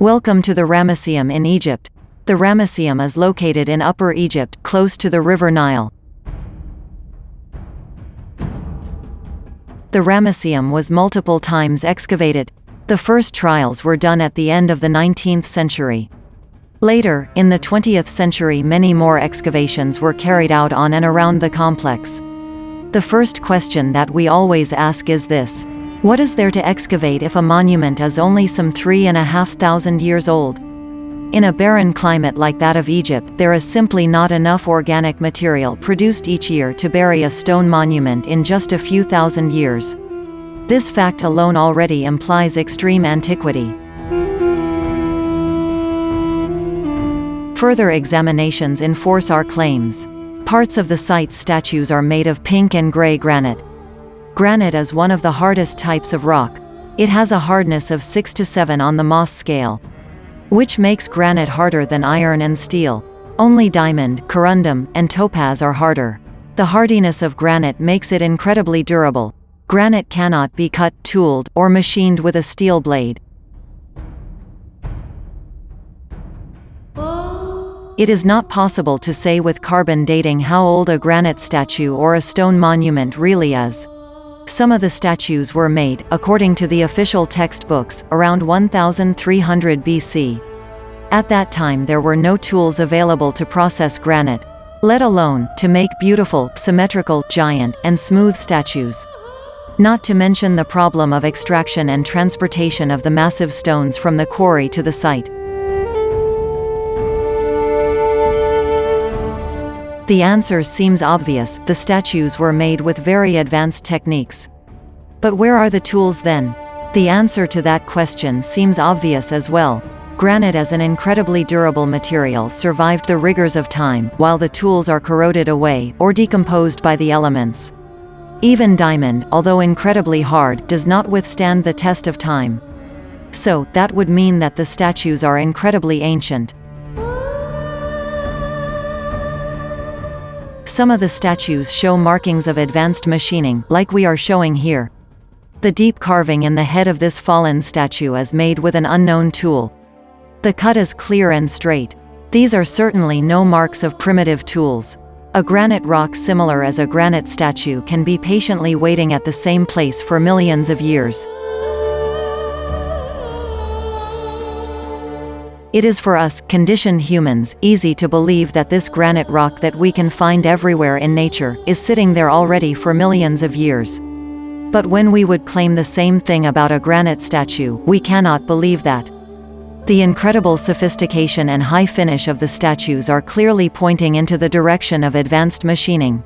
Welcome to the Ramesseum in Egypt. The Ramesseum is located in Upper Egypt, close to the River Nile. The Ramesseum was multiple times excavated. The first trials were done at the end of the 19th century. Later, in the 20th century many more excavations were carried out on and around the complex. The first question that we always ask is this. What is there to excavate if a monument is only some three and a half thousand years old? In a barren climate like that of Egypt, there is simply not enough organic material produced each year to bury a stone monument in just a few thousand years. This fact alone already implies extreme antiquity. Further examinations enforce our claims. Parts of the site's statues are made of pink and gray granite. Granite is one of the hardest types of rock. It has a hardness of 6 to 7 on the Mohs scale, which makes granite harder than iron and steel. Only diamond, corundum, and topaz are harder. The hardiness of granite makes it incredibly durable. Granite cannot be cut, tooled, or machined with a steel blade. It is not possible to say with carbon dating how old a granite statue or a stone monument really is. Some of the statues were made, according to the official textbooks, around 1300 BC. At that time there were no tools available to process granite, let alone, to make beautiful, symmetrical, giant, and smooth statues. Not to mention the problem of extraction and transportation of the massive stones from the quarry to the site. The answer seems obvious, the statues were made with very advanced techniques. But where are the tools then? The answer to that question seems obvious as well. Granite as an incredibly durable material survived the rigors of time, while the tools are corroded away, or decomposed by the elements. Even diamond, although incredibly hard, does not withstand the test of time. So, that would mean that the statues are incredibly ancient. Some of the statues show markings of advanced machining, like we are showing here. The deep carving in the head of this fallen statue is made with an unknown tool. The cut is clear and straight. These are certainly no marks of primitive tools. A granite rock similar as a granite statue can be patiently waiting at the same place for millions of years. It is for us, conditioned humans, easy to believe that this granite rock that we can find everywhere in nature, is sitting there already for millions of years. But when we would claim the same thing about a granite statue, we cannot believe that. The incredible sophistication and high finish of the statues are clearly pointing into the direction of advanced machining.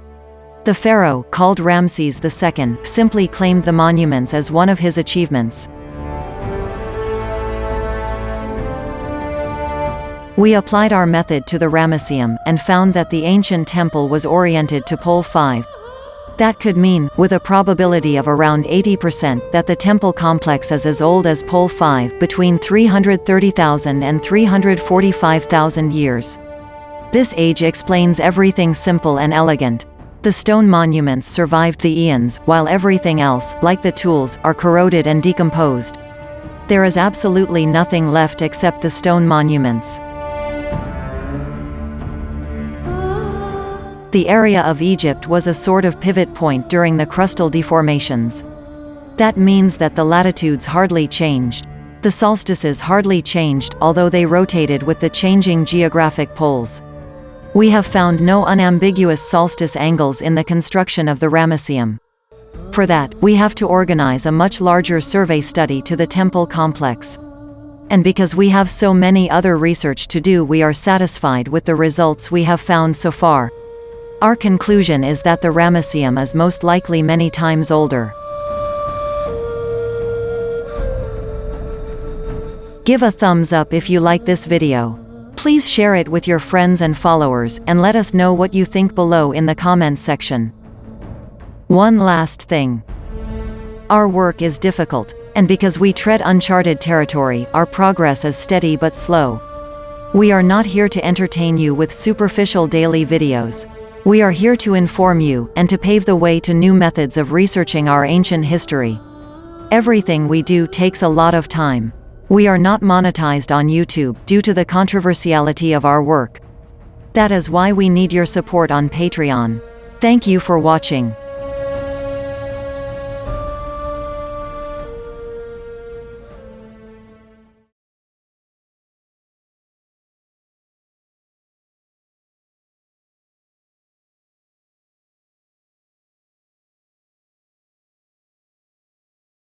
The pharaoh, called Ramses II, simply claimed the monuments as one of his achievements. We applied our method to the Ramesseum, and found that the ancient temple was oriented to pole 5. That could mean, with a probability of around 80%, that the temple complex is as old as pole 5, between 330,000 and 345,000 years. This age explains everything simple and elegant. The stone monuments survived the eons, while everything else, like the tools, are corroded and decomposed. There is absolutely nothing left except the stone monuments. The area of Egypt was a sort of pivot point during the crustal deformations. That means that the latitudes hardly changed. The solstices hardly changed, although they rotated with the changing geographic poles. We have found no unambiguous solstice angles in the construction of the Ramesseum. For that, we have to organize a much larger survey study to the temple complex. And because we have so many other research to do we are satisfied with the results we have found so far. Our conclusion is that the Ramesseum is most likely many times older. Give a thumbs up if you like this video. Please share it with your friends and followers, and let us know what you think below in the comments section. One last thing. Our work is difficult, and because we tread uncharted territory, our progress is steady but slow. We are not here to entertain you with superficial daily videos. We are here to inform you, and to pave the way to new methods of researching our ancient history. Everything we do takes a lot of time. We are not monetized on YouTube, due to the controversiality of our work. That is why we need your support on Patreon. Thank you for watching.